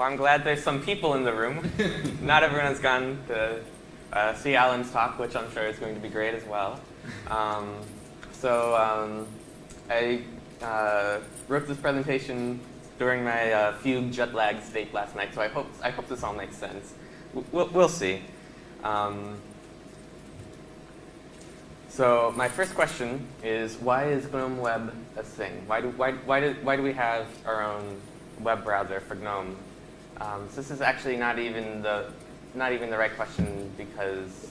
Well, I'm glad there's some people in the room. Not everyone's gone to uh, see Alan's talk, which I'm sure is going to be great as well. Um, so um, I uh, wrote this presentation during my uh, fugue jet lag state last night, so I hope, I hope this all makes sense. We'll, we'll see. Um, so my first question is, why is GNOME Web a thing? Why do, why, why, do, why do we have our own web browser for GNOME? Um, so this is actually not even the, not even the right question because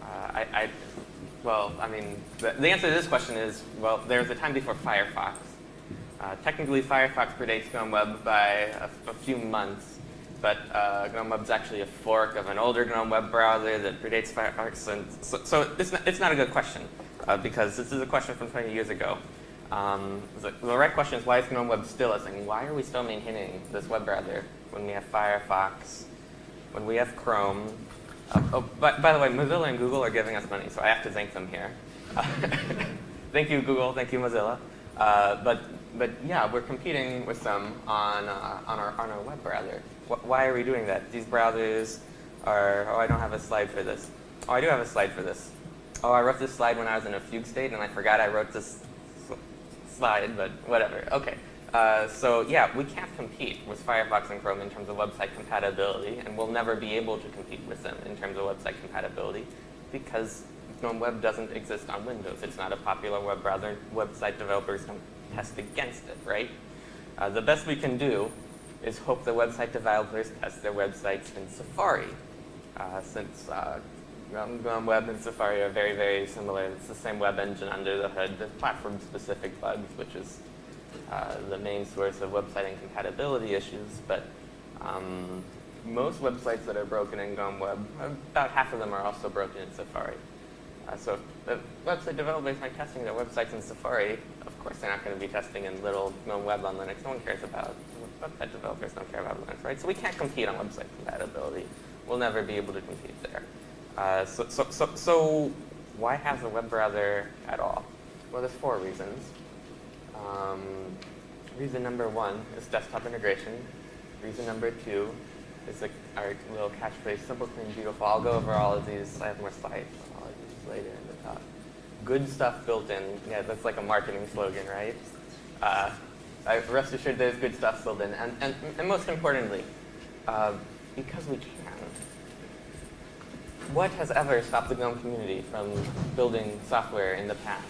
uh, I, I, well, I mean, the, the, answer to this question is, well, there was a time before Firefox. Uh, technically, Firefox predates GNOME Web by a, a few months, but uh, GNOME Web is actually a fork of an older GNOME web browser that predates Firefox. And so, so it's, not, it's not a good question uh, because this is a question from 20 years ago. Um, the, the, right question is why is GNOME Web still a thing? Why are we still maintaining this web browser when we have Firefox, when we have Chrome? Uh, oh, by, the way, Mozilla and Google are giving us money, so I have to thank them here. thank you, Google. Thank you, Mozilla. Uh, but but yeah, we're competing with them on uh, on our on our web browser why are we doing that? These browsers are, oh, I don't have a slide for this. Oh, I do have a slide for this. Oh, I wrote this slide when I was in a fugue state, and I forgot I wrote this slide, but whatever. Okay. Uh, so yeah, we can't compete with Firefox and Chrome in terms of website compatibility, and we'll never be able to compete with them in terms of website compatibility because GNOME Web doesn't exist on Windows. It's not a popular web browser. Website developers don't test against it, right? Uh, the best we can do is hope the website developers test their websites in Safari. Uh, since uh, GNOME Web and Safari are very, very similar. It's the same web engine under the hood. There's platform-specific bugs, which is uh, the main source of website incompatibility issues. But um, most websites that are broken in GNOME Web, about half of them are also broken in Safari. Uh, so if the website developers are testing their websites in Safari, of course they're not going to be testing in little GNOME Web on Linux. No one cares about website developers don't care about Linux, right? So we can't compete on website compatibility. We'll never be able to compete there. Uh, so, so, so, so why have a web browser at all? Well, there's four reasons. Um, reason number one is desktop integration. Reason number two is like our little catchphrase, simple, clean, beautiful. I'll go over all of these. I have more slides. I'll use later in the talk. Good stuff built in. Yeah, that's like a marketing slogan, right? Uh, uh, rest assured there's good stuff built in. And, and, and most importantly, uh, because we can. What has ever stopped the GNOME community from building software in the past?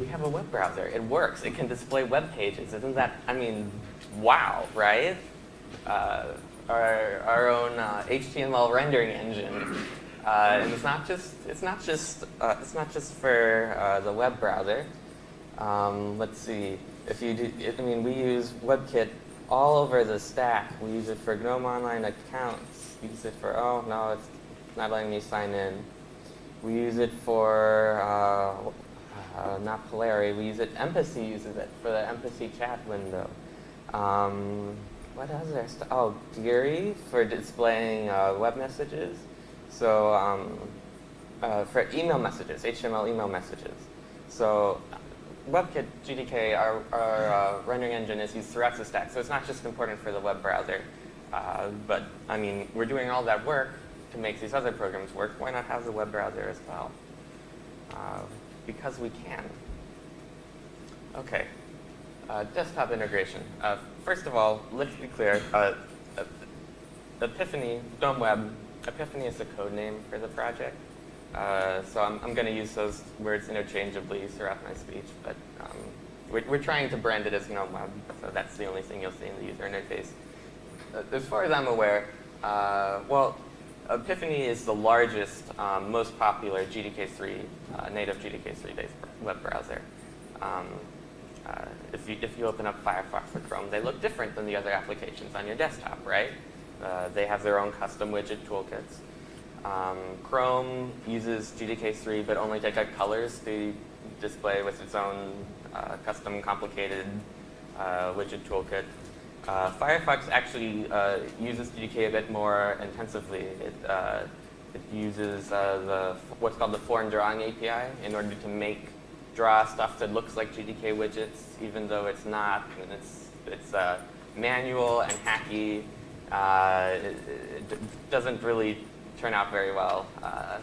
We have a web browser. It works. It can display web pages. Isn't that, I mean, wow, right? Uh, our, our own uh, HTML rendering engine. Uh, and it's not just, it's not just, uh, it's not just for uh, the web browser. Um, let's see if you do, I mean, we use WebKit all over the stack. We use it for GNOME Online accounts. We use it for, oh, no, it's not letting me sign in. We use it for, uh, uh, not Polari, we use it, Empathy uses it for the Empathy chat window. Um, what else there? Oh, Geary for displaying uh, web messages. So um, uh, for email messages, HTML email messages. So WebKit GTK, our, our uh, rendering engine, is used throughout the stack. So it's not just important for the web browser. Uh, but, I mean, we're doing all that work to make these other programs work. Why not have the web browser as well? Uh, because we can. OK. Uh, desktop integration. Uh, first of all, let's be clear. Uh, Epiphany, GNOME Web, Epiphany is the code name for the project. Uh, so I'm, I'm going to use those words interchangeably throughout my speech, but um, we're, we're, trying to brand it as GNOME Web, so that's the only thing you'll see in the user interface. Uh, as far as I'm aware, uh, well, Epiphany is the largest, um, most popular GTK3, uh, native GTK3-based web browser. Um, uh, if, you, if you open up Firefox or Chrome, they look different than the other applications on your desktop, right? they have their own custom widget toolkits. Um, Chrome uses GTK3, but only take out colors to display with its own uh, custom complicated uh, widget toolkit. Uh, Firefox actually uh, uses GDK a bit more intensively. It, uh, it uses uh, the what's called the foreign drawing API in order to make draw stuff that looks like GTK widgets, even though it's not. And it's it's manual and hacky. Uh, it, it, doesn't really turn out very well. Uh,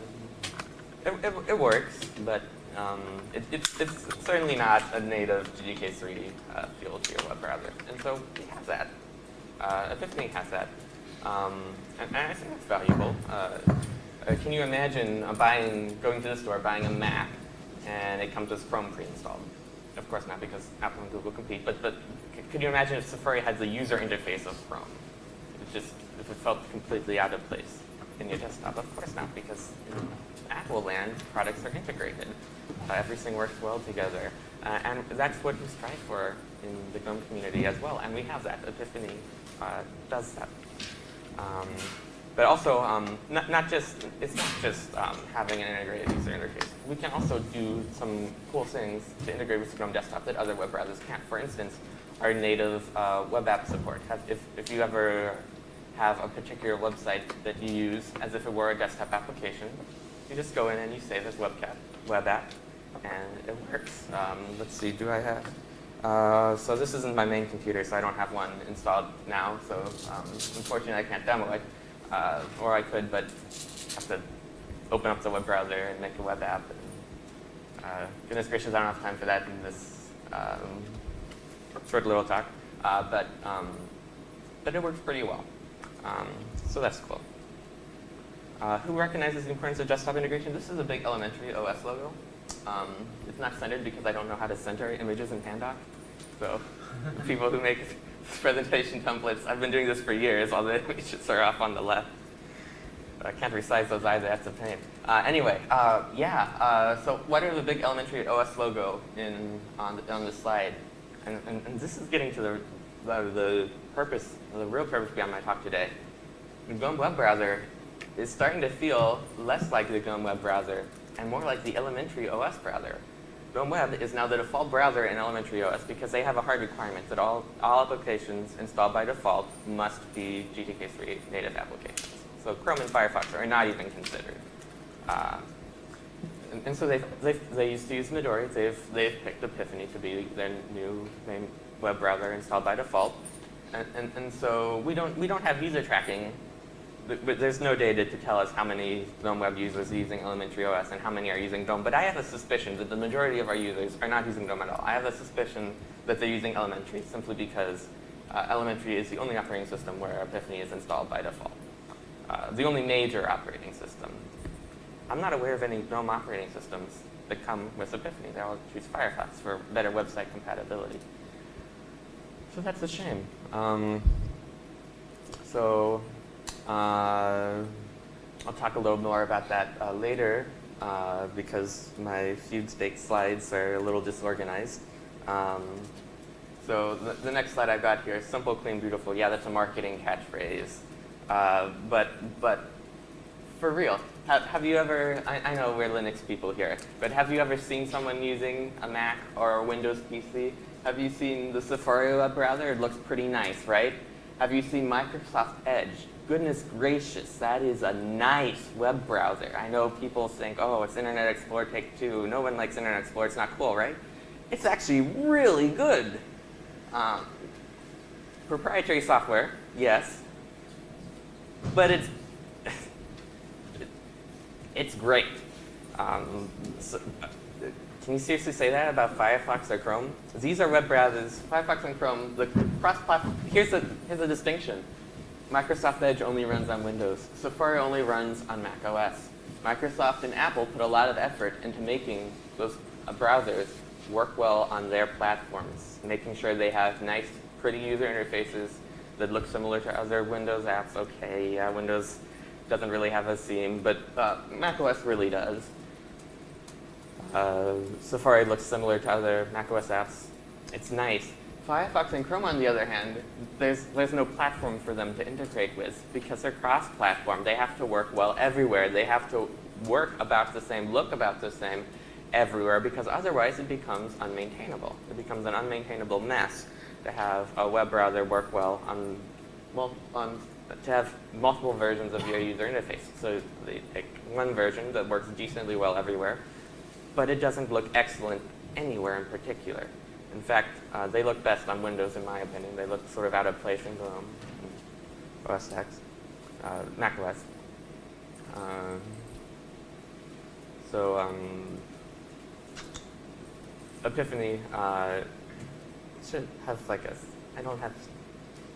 it, it, it, works, but um, it, it's certainly not a native GTK3 uh, feel to your web browser. And so we have that. Uh, Epiphany has that. Um, and, and, I think that's valuable. Uh, uh, can you imagine buying, going to the store, buying a Mac, and it comes with Chrome pre-installed? Of course not, because Apple and Google compete. But but could you imagine if Safari had the user interface of Chrome? It just if it felt completely out of place in your desktop? Of course not, because in Apple land, products are integrated. Uh, everything works well together. Uh, and that's what we strive for in the GNOME community as well. And we have that. Epiphany uh, does that. Um, but also, um, not, not just, it's not just um, having an integrated user interface. We can also do some cool things to integrate with GNOME Desktop that other web browsers can't. For instance, our native uh, web app support. If, if you ever have a particular website that you use as if it were a desktop application, you just go in and you save as webcat, web app, and it works. Um, let's see, do I have? Uh, so this isn't my main computer, so I don't have one installed now. So um, unfortunately, I can't demo it. Uh, or I could, but have to open up the web browser and make a web app. And, uh, goodness gracious, I don't have time for that in this um, short little talk. Uh, but, um, but it works pretty well. Um, so that's cool. Uh, who recognizes the importance of desktop integration? This is a big elementary OS logo. Um, it's not centered because I don't know how to center images in Pandoc. So people who make presentation templates. I've been doing this for years. All the images are off on the left. I can't resize those either. That's a pain. Uh, anyway, uh, yeah. Uh, so what are the big elementary OS logo in on the, on the slide? And, and, and, this is getting to the, the, the purpose, the real purpose behind my talk today. The GNOME web browser is starting to feel less like the GNOME web browser and more like the elementary OS browser. GNOME Web is now the default browser in elementary OS because they have a hard requirement that all, all applications installed by default must be GTK3 native applications. So Chrome and Firefox are not even considered. Uh, and, and, so they they used to use Midori. They've, they've picked Epiphany to be their new main web browser installed by default. And, and, and so we don't, we don't have user tracking but there's no data to tell us how many GNOME web users are using elementary OS and how many are using GNOME. But I have a suspicion that the majority of our users are not using GNOME at all. I have a suspicion that they're using elementary simply because uh, elementary is the only operating system where Epiphany is installed by default. Uh, the only major operating system. I'm not aware of any GNOME operating systems that come with Epiphany. They all choose Firefox for better website compatibility. So that's a shame. Um, so uh, I'll talk a little more about that uh, later uh, because my feud stake slides are a little disorganized. Um, so the, the, next slide I've got here, simple, clean, beautiful. Yeah, that's a marketing catchphrase. Uh, but, but for real, have, have you ever, I, I, know we're Linux people here, but have you ever seen someone using a Mac or a Windows PC? Have you seen the Safari web browser? It looks pretty nice, right? Have you seen Microsoft Edge? Goodness gracious, that is a nice web browser. I know people think, oh, it's Internet Explorer Take 2. No one likes Internet Explorer. It's not cool, right? It's actually really good. Um, proprietary software, yes. But it's, it's great. Um, so, can you seriously say that about Firefox or Chrome? These are web browsers. Firefox and Chrome, the cross-platform, here's the, here's the distinction. Microsoft Edge only runs on Windows. Safari only runs on Mac OS. Microsoft and Apple put a lot of effort into making those uh, browsers work well on their platforms, making sure they have nice, pretty user interfaces that look similar to other Windows apps. Okay, yeah, Windows doesn't really have a theme, but uh, Mac OS really does. Uh, Safari looks similar to other Mac OS apps. It's nice. Firefox and Chrome, on the other hand, there's, there's no platform for them to integrate with because they're cross-platform. They have to work well everywhere. They have to work about the same, look about the same everywhere because otherwise it becomes unmaintainable. It becomes an unmaintainable mess to have a web browser work well on, well, on, to have multiple versions of your user interface. So they take one version that works decently well everywhere, but it doesn't look excellent anywhere in particular. In fact, uh, they look best on Windows, in my opinion. They look sort of out of place in GNOME, OS X, uh, Mac OS. Um, so um, Epiphany uh, should have like a, I don't have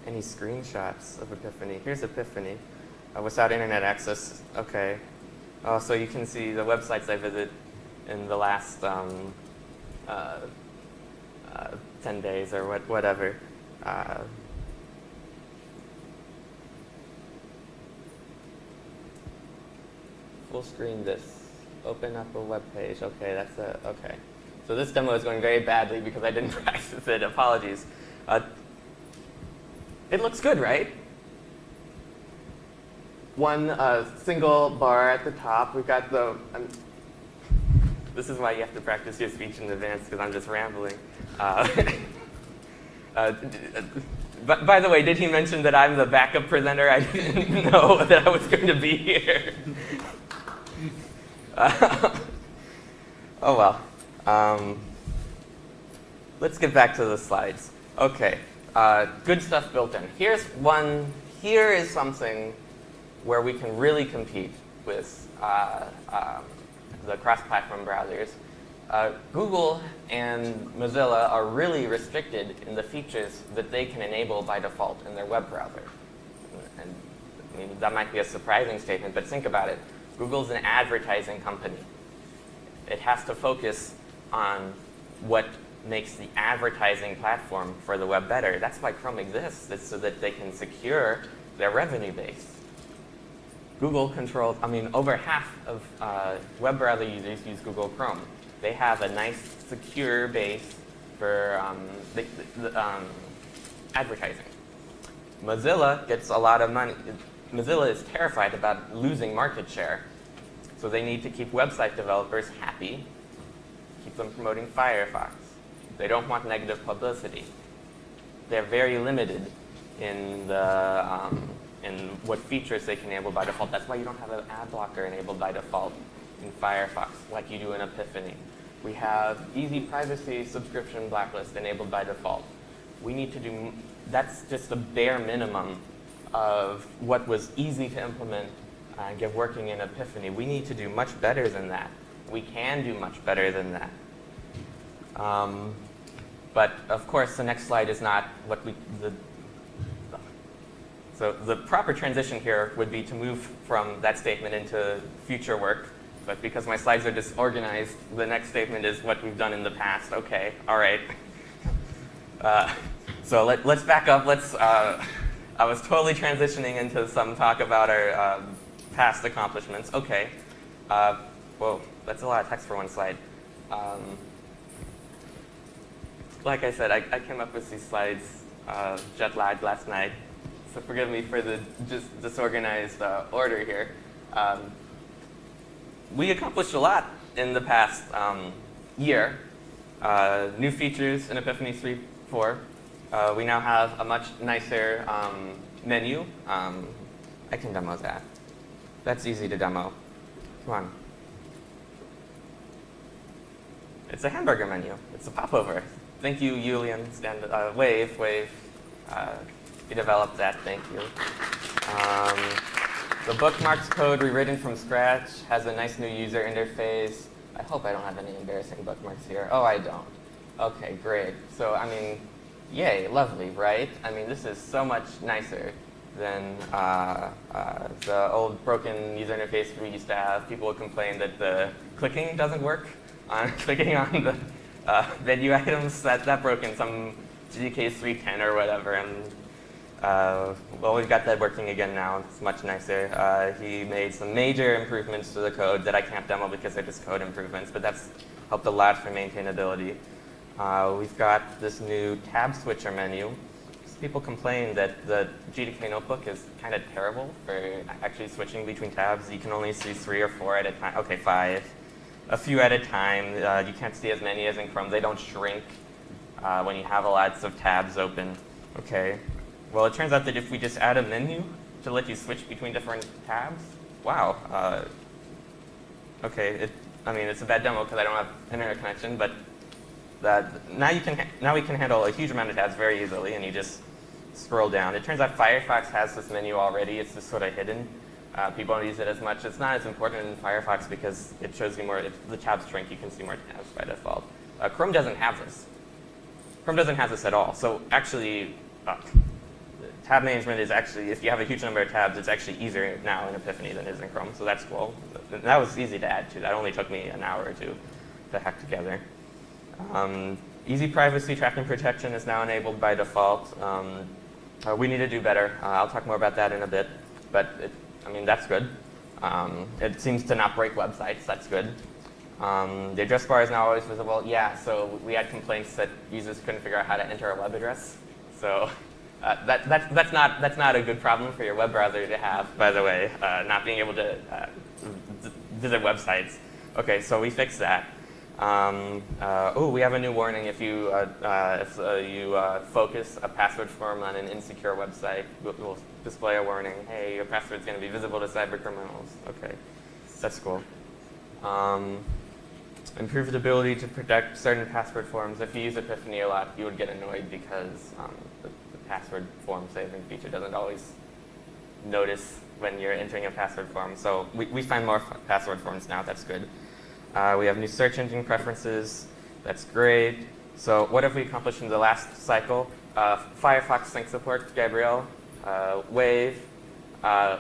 any screenshots of Epiphany. Here's Epiphany uh, without internet access. Okay. Uh, so you can see the websites I visit in the last um, uh, uh 10 days or what, whatever. Uh, full screen this. Open up a web page. Okay, that's a, okay. So this demo is going very badly because I didn't practice it. Apologies. Uh, it looks good, right? One uh, single bar at the top. We've got the, um, this is why you have to practice your speech in advance because I'm just rambling. Uh, uh, but by the way, did he mention that I'm the backup presenter? I didn't know that I was going to be here. oh well. Um, let's get back to the slides. Okay, uh, good stuff built in. Here's one, here is something where we can really compete with uh, um, the cross-platform browsers. Uh, Google and Mozilla are really restricted in the features that they can enable by default in their web browser. And I mean, that might be a surprising statement, but think about it. Google's an advertising company. It has to focus on what makes the advertising platform for the web better. That's why Chrome exists, it's so that they can secure their revenue base. Google controls, I mean, over half of uh, web browser users use Google Chrome. They have a nice, secure base for um, the, the, um, advertising. Mozilla gets a lot of money. Mozilla is terrified about losing market share. So they need to keep website developers happy, keep them promoting Firefox. They don't want negative publicity. They're very limited in the um, in what features they can enable by default. That's why you don't have an ad blocker enabled by default in Firefox like you do in Epiphany. We have easy privacy subscription blacklist enabled by default. We need to do, that's just a bare minimum of what was easy to implement and get working in Epiphany. We need to do much better than that. We can do much better than that. Um, but of course, the next slide is not what we, the, so the proper transition here would be to move from that statement into future work. But because my slides are disorganized, the next statement is what we've done in the past. Okay, all right. Uh, so let, us back up. Let's. Uh, I was totally transitioning into some talk about our um, past accomplishments. Okay. Uh, whoa, that's a lot of text for one slide. Um, like I said, I, I, came up with these slides uh, jet lagged last night so forgive me for the just disorganized uh, order here. Um, we accomplished a lot in the past um, year. Uh, new features in Epiphany 3.4. Uh, we now have a much nicer um, menu. Um, I can demo that. That's easy to demo. Come on. It's a hamburger menu. It's a popover. Thank you, Julian. Stand, uh, wave, wave. Uh, you developed that, thank you. The bookmarks code rewritten from scratch has a nice new user interface. I hope I don't have any embarrassing bookmarks here. Oh, I don't. Okay, great. So, I mean, yay, lovely, right? I mean, this is so much nicer than uh, uh, the old broken user interface we used to have. People would complain that the clicking doesn't work on clicking on the uh, menu items. That, that broke in some GTK 310 or whatever, and uh, well, we've got that working again now. It's much nicer. Uh, he made some major improvements to the code that I can't demo because they're just code improvements, but that's helped a lot for maintainability. Uh, we've got this new tab switcher menu. People complain that the GTK notebook is kind of terrible for actually switching between tabs. You can only see three or four at a time. Okay, five. A few at a time. Uh, you can't see as many as in Chrome. They don't shrink uh, when you have lots of tabs open. Okay. Well, it turns out that if we just add a menu to let you switch between different tabs, wow. Uh, okay, it, I mean, it's a bad demo because I don't have internet connection, but that now you can now we can handle a huge amount of tabs very easily, and you just scroll down. It turns out Firefox has this menu already. It's just sort of hidden. Uh, people don't use it as much. It's not as important in Firefox because it shows you more. If the tabs shrink, you can see more tabs by default. Uh, Chrome doesn't have this. Chrome doesn't have this at all. So actually, uh, tab management is actually, if you have a huge number of tabs, it's actually easier now in Epiphany than it is in Chrome. So that's cool. That was easy to add to. That only took me an hour or two to hack together. Um, easy privacy tracking protection is now enabled by default. Um, uh, we need to do better. Uh, I'll talk more about that in a bit. But it, I mean, that's good. Um, it seems to not break websites. That's good. Um, the address bar is now always visible. Yeah, so we had complaints that users couldn't figure out how to enter a web address. So uh, that, that's, that's, not, that's not a good problem for your web browser to have, by the way, uh, not being able to uh, visit websites. Okay, so we fixed that. Um, oh, we have a new warning if you, uh, uh, if you focus a password form on an insecure website, we'll, we'll display a warning. Hey, your password's going to be visible to cyber criminals. Okay, that's cool. Um, improved ability to protect certain password forms. If you use Epiphany a lot, you would get annoyed because um, password form saving feature doesn't always notice when you're entering a password form. So we, we find more password forms now. That's good. Uh, we have new search engine preferences. That's great. So what have we accomplished in the last cycle? Uh, Firefox sync support, Gabriel, uh, Wave. Uh,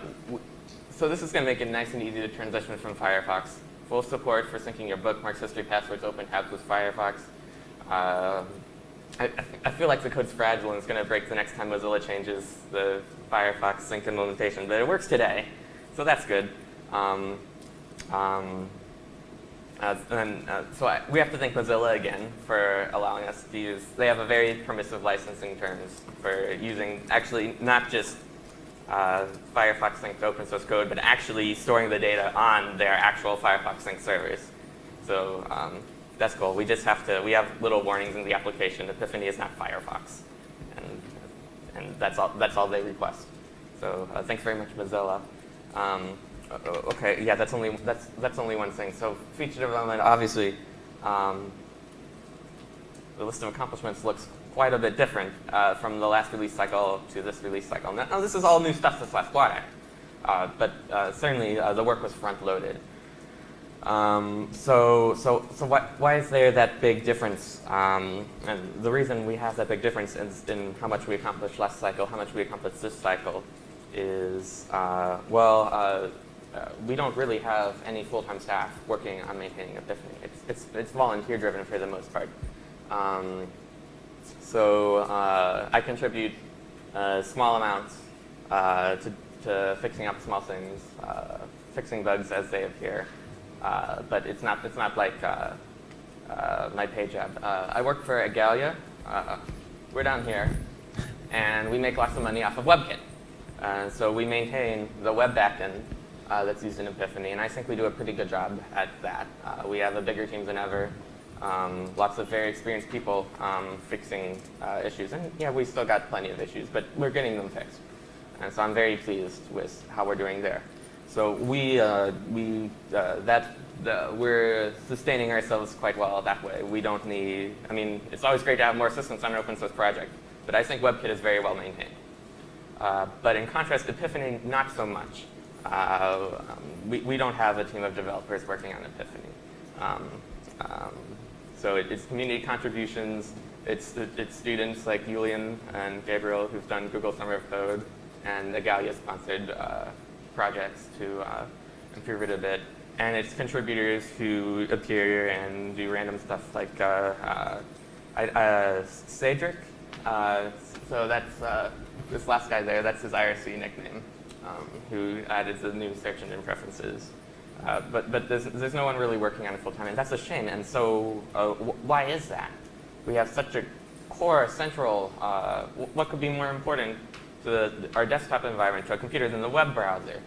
so this is going to make it nice and easy to transition from Firefox full support for syncing your bookmarks, history, passwords, open tabs with Firefox. I, I, feel like the code's fragile and it's going to break the next time Mozilla changes the Firefox sync implementation, but it works today, so that's good. Um, um, uh, and uh, so I, we have to thank Mozilla again for allowing us to use, they have a very permissive licensing terms for using actually not just uh, Firefox Sync open source code, but actually storing the data on their actual Firefox Sync servers. So um, that's cool. We just have to, we have little warnings in the application. Epiphany is not Firefox. And, and that's, all, that's all they request. So uh, thanks very much, Mozilla. Um, okay, yeah, that's only, that's, that's only one thing. So feature development, obviously, um, the list of accomplishments looks quite a bit different uh, from the last release cycle to this release cycle. Now, this is all new stuff this last quarter, uh, but uh, certainly uh, the work was front-loaded. Um, so, so, so what, why is there that big difference? Um, and the reason we have that big difference is in how much we accomplished last cycle, how much we accomplished this cycle, is uh, well, uh, we don't really have any full-time staff working on maintaining Epiphany. It's, it's, it's volunteer-driven for the most part. Um, so uh, I contribute uh, small amounts uh, to, to, fixing up small things, uh, fixing bugs as they appear. Uh, but it's not, it's not like uh, my pay job. I work for Igalia. we're down here. And we make lots of money off of WebKit. so we maintain the web backend uh, that's used in Epiphany, and I think we do a pretty good job at that. Uh, we have a bigger team than ever. Um, lots of very experienced people um, fixing uh, issues. And yeah, we still got plenty of issues, but we're getting them fixed. And so I'm very pleased with how we're doing there. So we, uh, we uh, that, we're sustaining ourselves quite well that way. We don't need, I mean, it's always great to have more assistance on an open source project, but I think WebKit is very well maintained. Uh, but in contrast, Epiphany, not so much. Uh, um, we, we don't have a team of developers working on Epiphany. Um, um, so it, it's community contributions. It's, it's students like Julian and Gabriel who've done Google Summer of Code and Igalia-sponsored uh, projects to uh, improve it a bit. And it's contributors who appear and do random stuff like uh, uh, uh Cedric. Uh, so that's this last guy there, that's his IRC nickname, um, who added the new search engine preferences. Uh, but but there's, there's no one really working on it full time, and that's a shame. And so, uh, why is that? We have such a core, central. Uh, what could be more important the, our desktop environment, to a computer, than the web browser?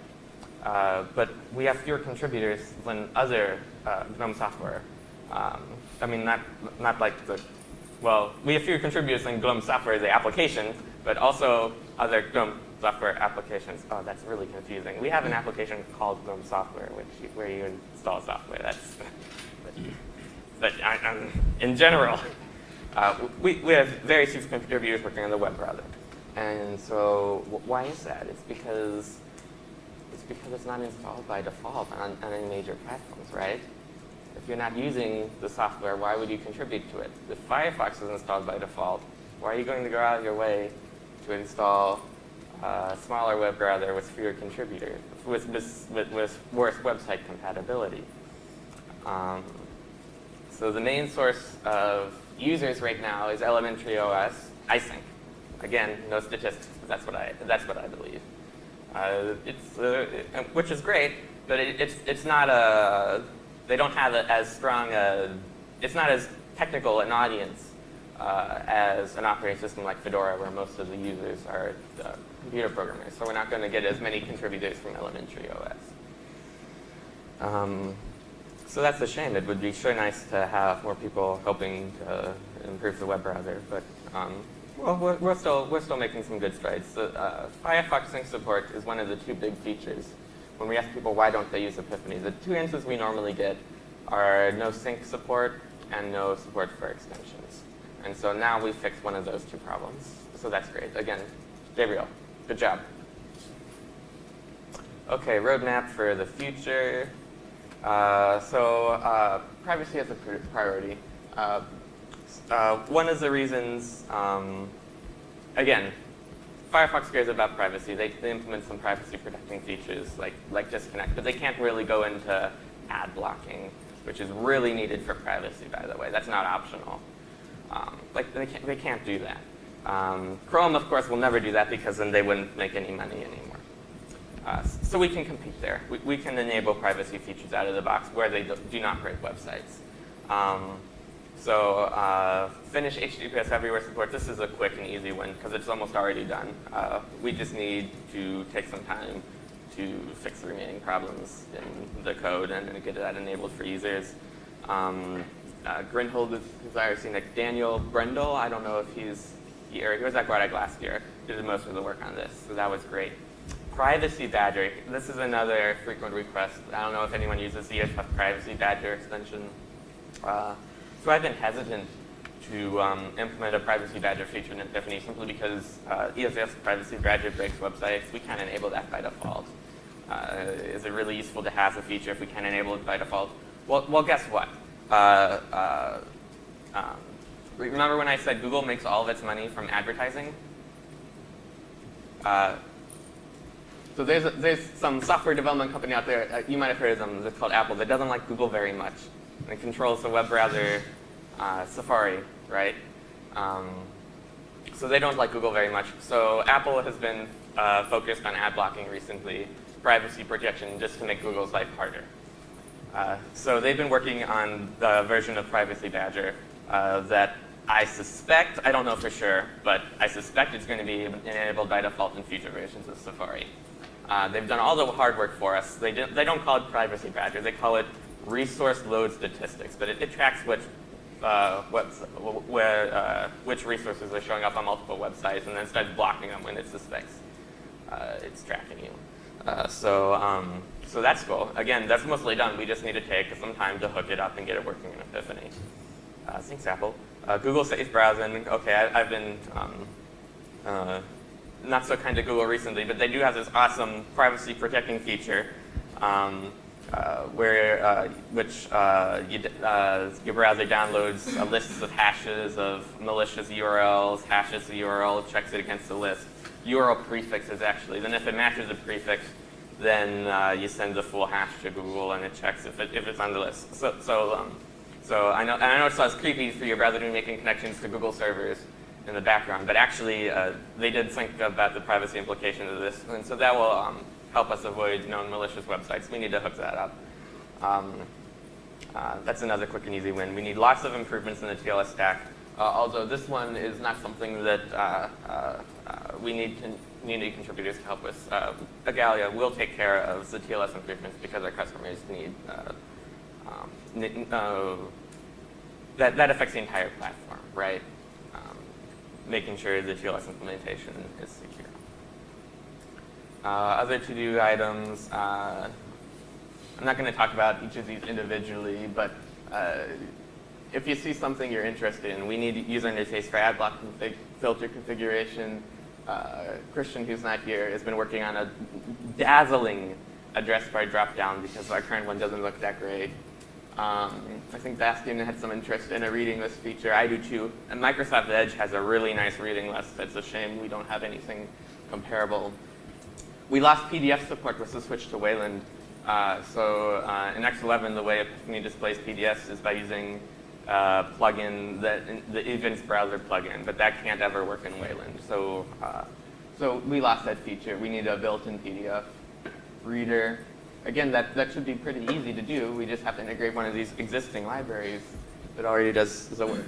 Uh, but we have fewer contributors than other uh, GNOME software. Um, I mean, not not like the well, we have fewer contributors than GNOME software as an application, but also other GNOME software applications. Oh, that's really confusing. We have an application called GNOME Software, which where you install software. That's but I, um, in general, uh, we, we have very few contributors working on the web browser. And so why is that? It's because it's because it's not installed by default on, on any major platforms, right? If you're not using the software, why would you contribute to it? If Firefox is installed by default, why are you going to go out of your way to install a smaller web browser with fewer contributors, with, with, with worse website compatibility? Um, so the main source of users right now is Elementary OS, iSync. Again, no statistics, but that's what I, that's what I believe. Uh, it's, uh, which is great, but it, it's, it's not a, they don't have a, as strong a, it's not as technical an audience uh, as an operating system like Fedora, where most of the users are uh, computer programmers. So we're not going to get as many contributors from elementary OS. Um, so that's a shame. It would be sure nice to have more people helping to improve the web browser, but um, well, we're, we're, still, we're still making some good strides. uh, Firefox sync support is one of the two big features. When we ask people why don't they use Epiphany, the two answers we normally get are no sync support and no support for extensions. And so now we've fixed one of those two problems. So that's great. Again, Gabriel, good job. Okay, roadmap for the future. Uh, so uh, privacy is a priority. Uh, uh, one of the reasons, um, again, Firefox cares about privacy. They, they, implement some privacy protecting features like, like disconnect, but they can't really go into ad blocking, which is really needed for privacy, by the way. That's not optional. Um, like they can't, they can't do that. Um, Chrome, of course, will never do that because then they wouldn't make any money anymore. Uh, so we can compete there. We, we, can enable privacy features out of the box where they do, do not break websites. Um, so uh, finish HTTPS everywhere support. This is a quick and easy one because it's almost already done. Uh, we just need to take some time to fix the remaining problems in the code and get that enabled for users. Um, uh, Grinhold is desiring like Daniel Brendel. I don't know if he's here. He was at GUADEC last year. Did most of the work on this, so that was great. Privacy Badger. This is another frequent request. I don't know if anyone uses the EFF Privacy Badger extension. Uh, so I've been hesitant to um, implement a Privacy Badger feature in Epiphany simply because uh, EFF Privacy Badger breaks websites. We can't enable that by default. Uh, is it really useful to have a feature if we can't enable it by default? Well, well guess what? Uh, uh um, remember when I said Google makes all of its money from advertising? Uh, so there's, a, there's some software development company out there, uh, you might have heard of them, it's called Apple, that doesn't like Google very much. And it controls the web browser uh, Safari, right? Um, so they don't like Google very much. So Apple has been uh, focused on ad blocking recently, privacy protection, just to make Google's life harder. Uh, so they've been working on the version of Privacy Badger uh, that I suspect, I don't know for sure, but I suspect it's going to be enabled by default in future versions of Safari. Uh, they've done all the hard work for us. They, they don't call it Privacy Badger. They call it resource load statistics, but it, it tracks which, uh, where, uh, which resources are showing up on multiple websites and then starts blocking them when it suspects uh, it's tracking you. Uh, so, um, so that's cool. Again, that's mostly done. We just need to take some time to hook it up and get it working in Epiphany. Uh, thanks, Apple. Google Safe Browsing. Okay, I, have been um, not so kind to Google recently, but they do have this awesome privacy protecting feature um, uh, where uh, which uh, you, uh, your browser downloads a list of hashes of malicious URLs, hashes the URL, checks it against the list. URL prefixes actually. Then if it matches a prefix, then uh, you send the full hash to Google and it checks if, it, if it's on the list. So, so, um, so I know, and I know it sounds creepy for your browser to be making connections to Google servers in the background, but actually they did think about the privacy implications of this, and so that will um, help us avoid known malicious websites. We need to hook that up. Um, uh, that's another quick and easy win. We need lots of improvements in the TLS stack, uh, although this one is not something that uh, uh, uh, we need community contributors to help with. Igalia will take care of the TLS improvements because our customers need, um, that, that affects the entire platform, right? making sure the TLS implementation is. Uh, other to-do items, uh, I'm not going to talk about each of these individually, but uh, if you see something you're interested in, we need user interface for ad block config, filter configuration. Uh, Christian, who's not here, has been working on a dazzling address bar dropdown because our current one doesn't look that great. Um, I think Bastien had some interest in a reading list feature. I do too. And Microsoft Edge has a really nice reading list. It's a shame we don't have anything comparable. We lost PDF support with the switch to Wayland. Uh, so uh, in X11, the way Epiphany displays PDFs is by using uh, plugin, the, the Evince browser plugin, but that can't ever work in Wayland. So, uh, so we lost that feature. We need a built-in PDF reader. Again, that, that should be pretty easy to do. We just have to integrate one of these existing libraries that already does the work.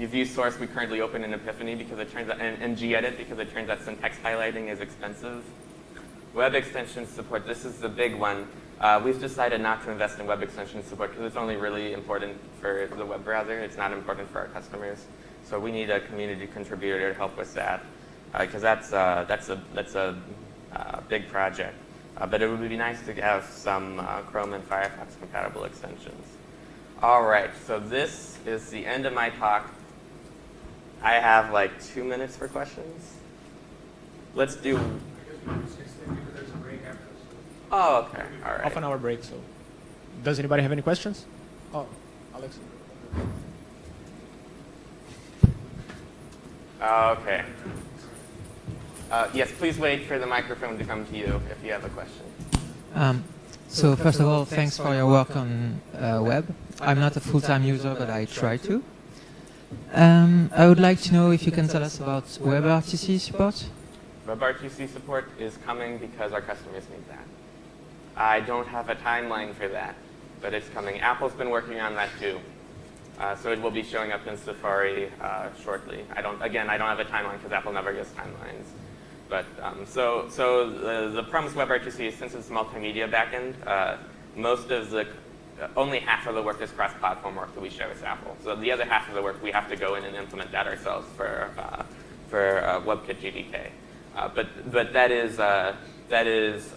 Uh, if you view source, we currently open in Epiphany because it turns out, and, and gedit because it turns out syntax highlighting is expensive. Web extension support, this is the big one. Uh, we've decided not to invest in web extension support because it's only really important for the web browser. It's not important for our customers. So we need a community contributor to help with that because uh, that's, uh, that's a, that's a uh, big project. Uh, but it would be nice to have some uh, Chrome and Firefox compatible extensions. All right, so this is the end of my talk. I have like two minutes for questions. Let's do. Oh, okay. All right. Half an hour break. So, does anybody have any questions? Oh, Alex. Okay. Uh, yes, please wait for the microphone to come to you if you have a question. Um, so first of all, thanks for your work on uh, web. I'm not a full-time user, but I try to. Um, I would like to know if you can tell us about WebRTC support. WebRTC support is coming because our customers need that. I don't have a timeline for that, but it's coming. Apple's been working on that too. Uh, so it will be showing up in Safari uh, shortly. I don't, again, I don't have a timeline because Apple never gives timelines. But um, so, so the, the Promise WebRTC, since it's multimedia backend, uh, most of the, only half of the work is cross-platform work that we share with Apple. So the other half of the work, we have to go in and implement that ourselves for, uh, for uh, WebKit GTK. Uh, but, but that is, uh, that is,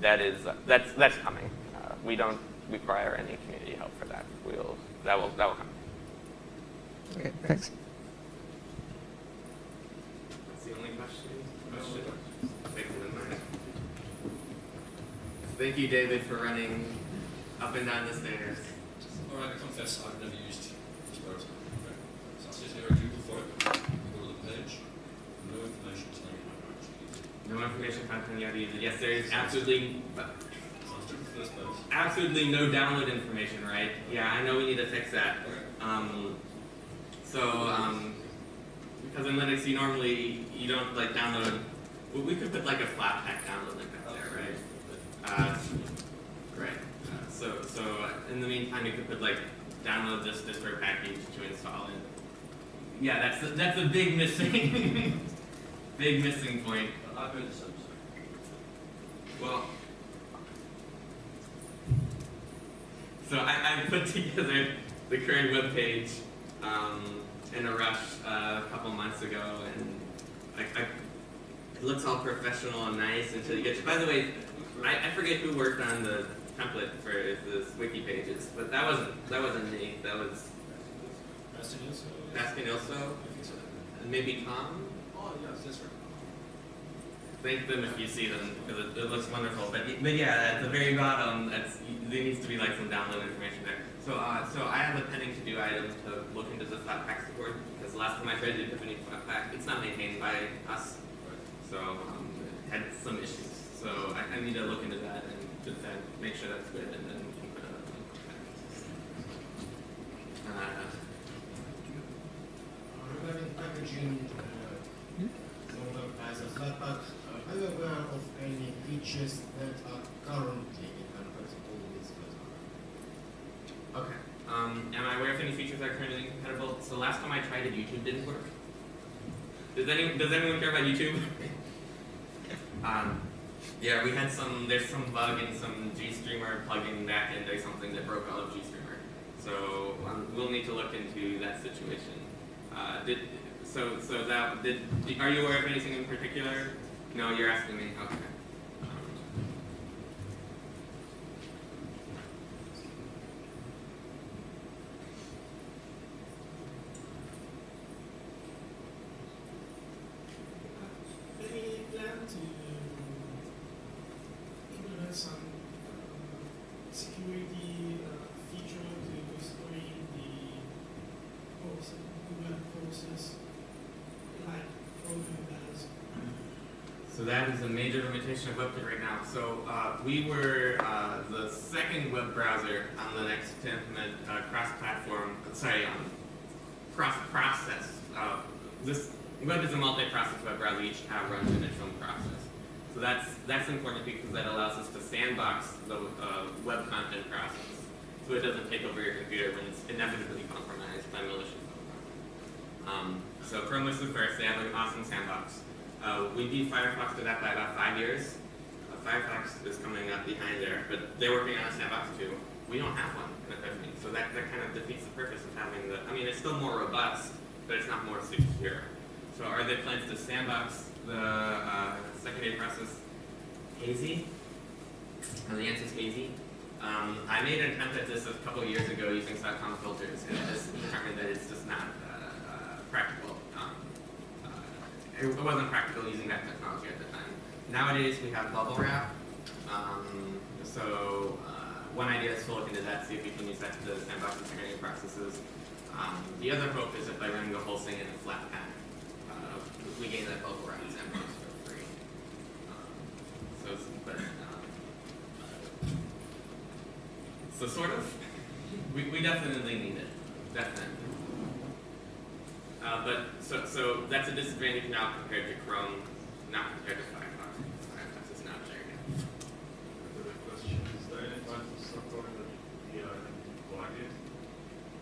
that is, that's, that's coming. we don't require any community help for that. We'll, that will, that will come. Okay, thanks. That's the only question. question. Thank you, David, for running up and down the stairs. All right, I confess I've never used Sparrows. So I sit here at Google for it, go to the page, no information telling me how to actually use it. No information content yet either. Yes, there is absolutely, So let's do the first page. absolutely no download information, right? Yeah, I know we need to fix that. Um, so, um, because in Linux, you normally, you don't like download, well, we could put like a Flatpak download link up there, right? Uh, right. Uh, so, so in the meantime, you could put like download this distro package to install it. Yeah, that's a, that's a big missing, big missing point. I've heard the same Well, so I, I put together the current web page um, in a rush uh, a couple months ago, and I, I, it looks all professional and nice until you get to. By the way, I, I forget who worked on the template for this wiki pages, but that wasn't that wasn't me. That was Bastien also? Baskin Ilso, I think so. and maybe Tom. Oh, yes, that's right. Thank them if you see them because it, it looks wonderful. But, but yeah, at the very bottom, that's, there needs to be like some download information there. So uh, so I have a pending to do item to look into the Flatpak support because last time I tried to Epiphany Flatpak, it's not maintained by us, so um, it had some issues. So I, I need to look into that and just then make sure that's good, and then we can put it up. Uh, Regarding packaging uh, Notebook as a Flatpak, uh, are you aware of any features that are currently incompatible with Flatpak? Okay. Um, am I aware of any features that are currently incompatible? So last time I tried it, YouTube didn't work. Does any does anyone care about YouTube? um, yeah, we had some. There's some bug in some GStreamer plugin backend or something that broke all of GStreamer. So um, we'll need to look into that situation. Uh, did so so that did are you aware of anything in particular? No, you're asking me. Okay. Um, process, like programming balance. So that is a major limitation of WebKit right now. So uh, we were uh, the second web browser on Linux to implement uh, cross-platform, sorry, um, cross-process. Uh, this web is a multi-process web browser. Each tab runs in its own process. So that's that's important because that allows us to sandbox the uh, web content process, so it doesn't take over your computer when it's inevitably compromised by malicious code. Um, so Chrome was the first. They have an awesome sandbox. Uh, we beat Firefox to that by about five years. Uh, Firefox is coming up behind there, but they're working on a sandbox too. We don't have one in Epiphany, so that, that kind of defeats the purpose of having the. I mean, it's still more robust, but it's not more secure. So are there plans to sandbox the uh, secondary process hazy? And the answer is hazy. Um, I made an attempt at this a couple years ago using seccomp filters, and just determined that it's just not uh, uh, practical. Um, uh, it, wasn't practical using that technology at the time. Nowadays, we have Bubblewrap. Um, so uh, one idea is to look into that, see if we can use that to sandbox secondary processes. Um, the other hope is that by running the whole thing in a flat pack, uh, we gain that Bubblewrap sandbox for free. Um, so, it's- but, um, so sort of, we, we definitely need it, definitely. Uh, but, so, so that's a disadvantage now compared to Chrome, not compared to Firefox. Firefox is not there yet. The question is there any part of software that plug it?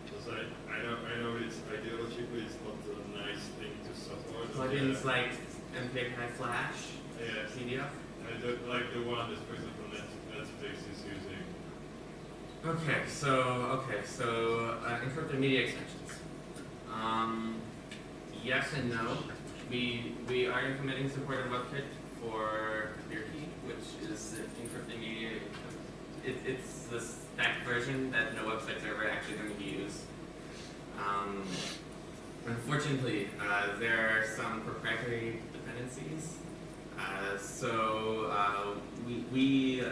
Because I, I know I know it's ideologically it's not a nice thing to support. Plugins like MPEG High Flash, yeah, CDF. I don't like the one that for example Net, Netflix is using. Okay, so okay, so uh, encrypted media extensions. Um, yes and no. We we are implementing support of WebKit for ClearKey, which is encrypted media. It, it's the stacked version that no website's ever actually going to use. Um, unfortunately, uh, there are some proprietary dependencies. Uh, so uh, we we.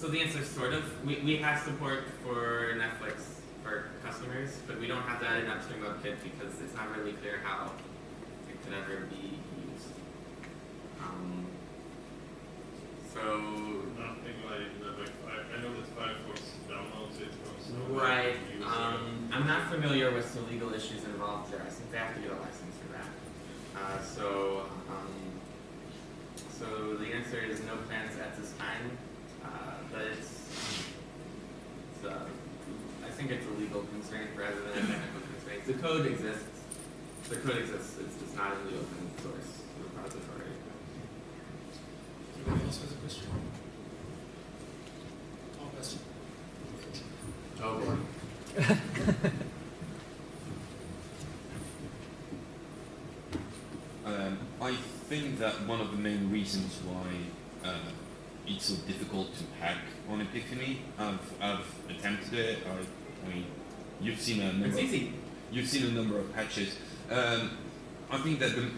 So the answer is sort of. We, we have support for Netflix for customers, but we don't have that in upstream WebKit because it's not really clear how it could ever be used. Um, so Nothing like. Like I, I know that Firefox downloads it from right, um, I'm not familiar with the legal issues involved there. I think they have to get a license for that. Uh, so um, so the answer is no plans at this time, uh, but it's, it's uh, I think it's a legal constraint rather than a technical constraint. The code exists. The code exists. It's just not in the open source repository. Anybody else has a question? No question. Oh boy. Um, I think that one of the main reasons why uh, it's so difficult to hack on Epiphany, I've, I've attempted it. I, I mean, you've seen a number. It's of- easy. You've seen a number of patches. Um, I think that the,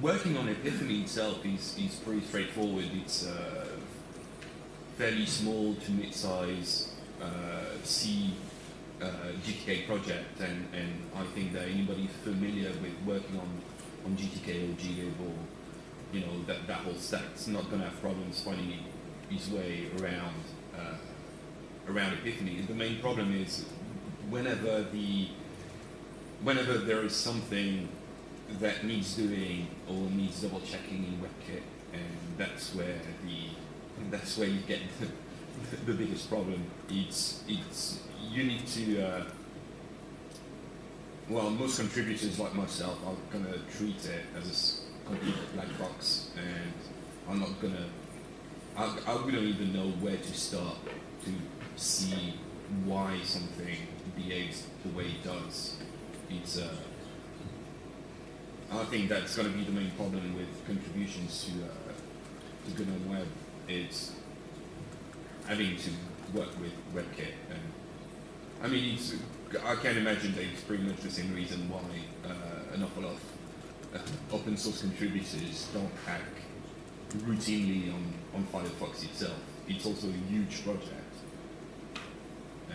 working on Epiphany itself is, is pretty straightforward. It's a fairly small to mid-size uh, C uh, GTK project, and, and I think that anybody familiar with working on, on GTK or glib or you know that, that whole stack's not going to have problems finding his way around uh, around Epiphany. And The main problem is whenever the whenever there is something that needs doing or needs double checking in WebKit, and that's where the that's where you get the, the biggest problem. It's it's you need to uh, well most contributors like myself are gonna treat it as a complete black box, and I'm not gonna I, I wouldn't even know where to start to see why something behaves the way it does. It's uh, I think that's going to be the main problem with contributions to uh, to GNOME Web. It's having to work with WebKit, and I mean, it's, I can't imagine that it's pretty much the same reason why uh, an awful lot of uh, open source contributors don't hack routinely on, on Firefox itself. It's also a huge project. Uh,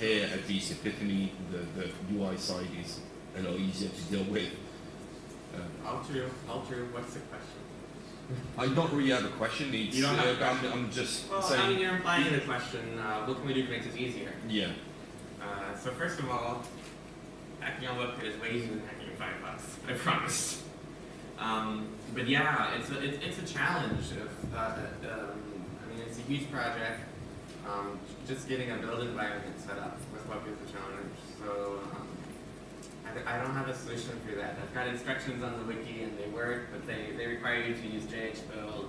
here at least Epiphany, the, the UI side is a lot easier to deal with. Uh, All true. What's the question? I don't really have a question. It's, You don't have a uh, I'm. I'm just Well, I saying. mean, you're implying the question, uh, what can we do to make this easier? yeah. Uh, so first of all, hacking on WebKit is way easier than hacking in Firefox, I promise. Um, but yeah, it's a, it's, it's a challenge. If, uh, um, I mean, it's a huge project. Um, just getting a build environment set up with WebKit is a challenge. So um, I, I don't have a solution for that. I've got instructions on the wiki and they work, but they, they require you to use JHBuild,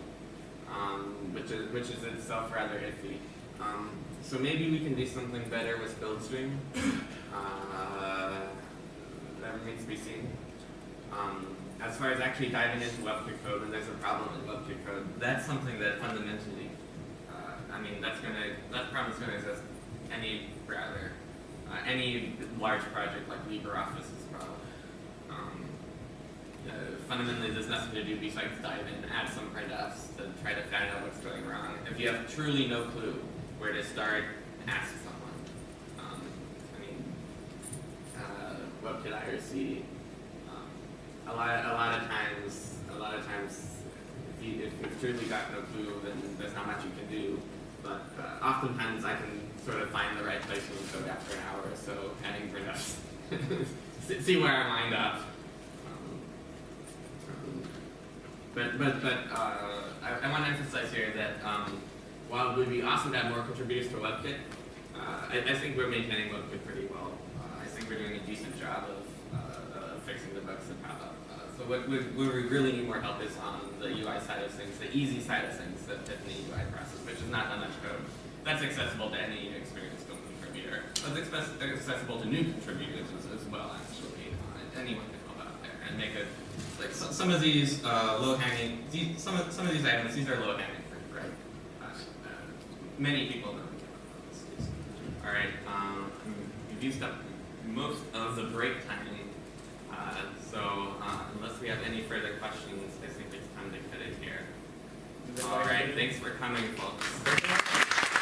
um, which is which is itself rather iffy. Um, so maybe we can do something better with BuildStream. Uh, that remains to be seen. Um, as far as actually diving into WebKit code when there's a problem in WebKit code, that's something that fundamentally, uh, I mean, that's gonna that problem's gonna exist any browser, uh, any large project like LibreOffice as well. Um, uh, fundamentally, there's nothing to do besides dive in, add some printfs to try to find out what's going wrong. If you have truly no clue where to start, ask someone. Um, I mean, uh, WebKit IRC. A lot, a lot of times, a lot of times, if you if you've truly got no clue, then there's not much you can do. But uh, oftentimes, I can sort of find the right place to code after an hour or so, adding for See- See where I wind up. Um, um, but but but uh, I, I want to emphasize here that um, while it would be awesome to have more contributors to WebKit, uh, I, I think we're maintaining WebKit pretty well. Uh, I think we're doing a decent job of uh, fixing the bugs that pop up. So what, what, where we really need more help is on the UI side of things, the easy side of things, the UI process, which is not that much code. That's accessible to any experienced contributor. But it's accessible to new contributors as, as well, actually. Uh, anyone can help out there and make it like so, some of these uh, low hanging, these, some of some of these items, these are low hanging fruit, right? Uh, uh, many people know. All right, um, we've used up most of the break time, uh, so uh, unless we have any further questions, I think it's time to cut it here. All right, thanks for coming, folks.